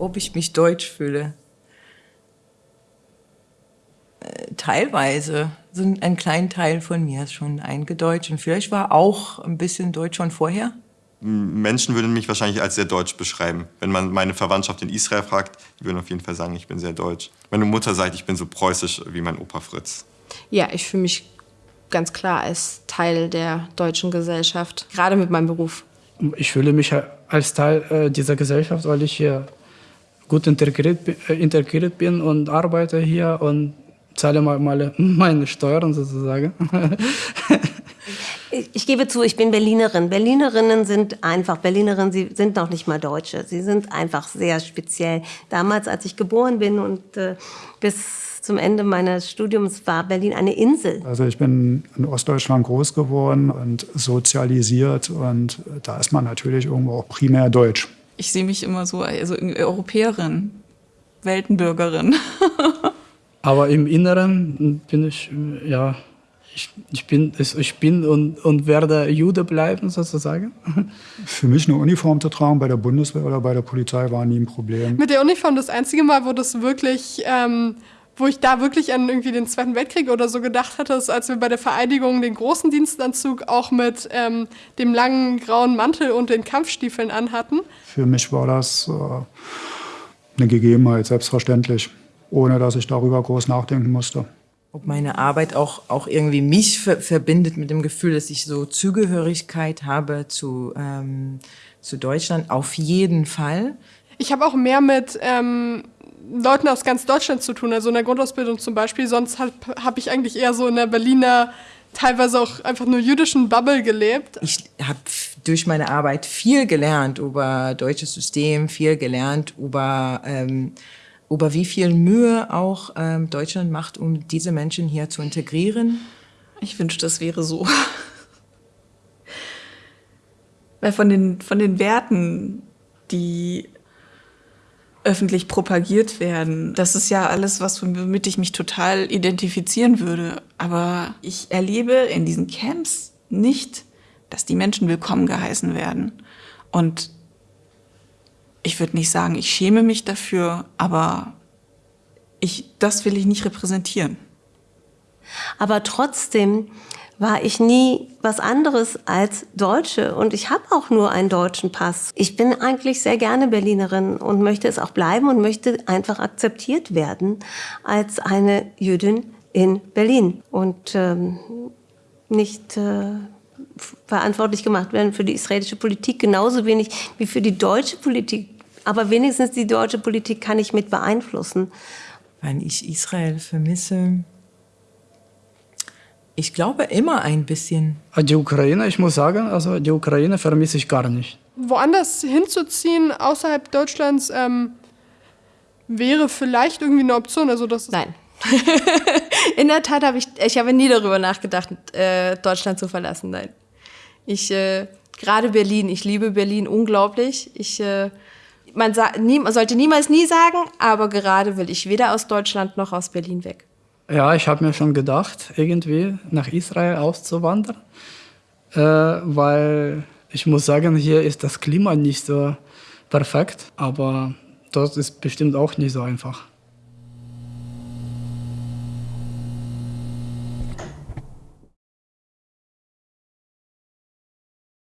ob ich mich deutsch fühle. Äh, teilweise. So ein kleiner Teil von mir ist schon eingedeutscht. Und vielleicht war auch ein bisschen Deutsch schon vorher. Menschen würden mich wahrscheinlich als sehr deutsch beschreiben. Wenn man meine Verwandtschaft in Israel fragt, die würden auf jeden Fall sagen, ich bin sehr deutsch. Meine Mutter sagt, ich bin so preußisch wie mein Opa Fritz. Ja, ich fühle mich ganz klar als Teil der deutschen Gesellschaft, gerade mit meinem Beruf. Ich fühle mich als Teil äh, dieser Gesellschaft, weil ich hier gut integriert, äh, integriert bin und arbeite hier und zahle mal meine Steuern sozusagen. Ich gebe zu, ich bin Berlinerin. Berlinerinnen sind einfach, Berlinerinnen, sie sind noch nicht mal Deutsche. Sie sind einfach sehr speziell. Damals, als ich geboren bin und äh, bis zum Ende meines Studiums war Berlin eine Insel. Also ich bin in Ostdeutschland groß geworden und sozialisiert und da ist man natürlich irgendwo auch primär deutsch. Ich sehe mich immer so als also Europäerin, Weltenbürgerin. Aber im Inneren bin ich, ja, ich, ich, bin, ich bin und, und werde Jude bleiben, sozusagen. Für mich eine Uniform zu tragen bei der Bundeswehr oder bei der Polizei war nie ein Problem. Mit der Uniform das einzige Mal, wo das wirklich, ähm, wo ich da wirklich an irgendwie den Zweiten Weltkrieg oder so gedacht hatte, ist, als wir bei der Vereidigung den großen Dienstanzug auch mit ähm, dem langen grauen Mantel und den Kampfstiefeln anhatten. Für mich war das äh, eine Gegebenheit, selbstverständlich ohne dass ich darüber groß nachdenken musste. Ob meine Arbeit auch, auch irgendwie mich ver verbindet mit dem Gefühl, dass ich so Zugehörigkeit habe zu, ähm, zu Deutschland, auf jeden Fall. Ich habe auch mehr mit ähm, Leuten aus ganz Deutschland zu tun, also in der Grundausbildung zum Beispiel. Sonst habe hab ich eigentlich eher so in der Berliner, teilweise auch einfach nur jüdischen Bubble gelebt. Ich habe durch meine Arbeit viel gelernt über deutsches System, viel gelernt über... Ähm, über wie viel Mühe auch ähm, Deutschland macht, um diese Menschen hier zu integrieren? Ich wünschte, das wäre so. Weil von den, von den Werten, die öffentlich propagiert werden, das ist ja alles, was womit ich mich total identifizieren würde. Aber ich erlebe in diesen Camps nicht, dass die Menschen willkommen geheißen werden. Und ich würde nicht sagen, ich schäme mich dafür, aber ich, das will ich nicht repräsentieren. Aber trotzdem war ich nie was anderes als Deutsche und ich habe auch nur einen deutschen Pass. Ich bin eigentlich sehr gerne Berlinerin und möchte es auch bleiben und möchte einfach akzeptiert werden als eine Jüdin in Berlin und ähm, nicht äh, verantwortlich gemacht werden für die israelische Politik, genauso wenig wie für die deutsche Politik. Aber wenigstens die deutsche Politik kann ich mit beeinflussen. Wenn ich Israel vermisse, ich glaube immer ein bisschen. Die Ukraine, ich muss sagen, also die Ukraine vermisse ich gar nicht. Woanders hinzuziehen, außerhalb Deutschlands, ähm, wäre vielleicht irgendwie eine Option. Also das Nein. In der Tat habe ich, ich habe nie darüber nachgedacht, äh, Deutschland zu verlassen. Nein. Ich, äh, gerade Berlin, ich liebe Berlin unglaublich. Ich, äh, man, nie, man sollte niemals nie sagen, aber gerade will ich weder aus Deutschland noch aus Berlin weg. Ja, ich habe mir schon gedacht, irgendwie nach Israel auszuwandern, äh, weil ich muss sagen, hier ist das Klima nicht so perfekt, aber dort ist bestimmt auch nicht so einfach.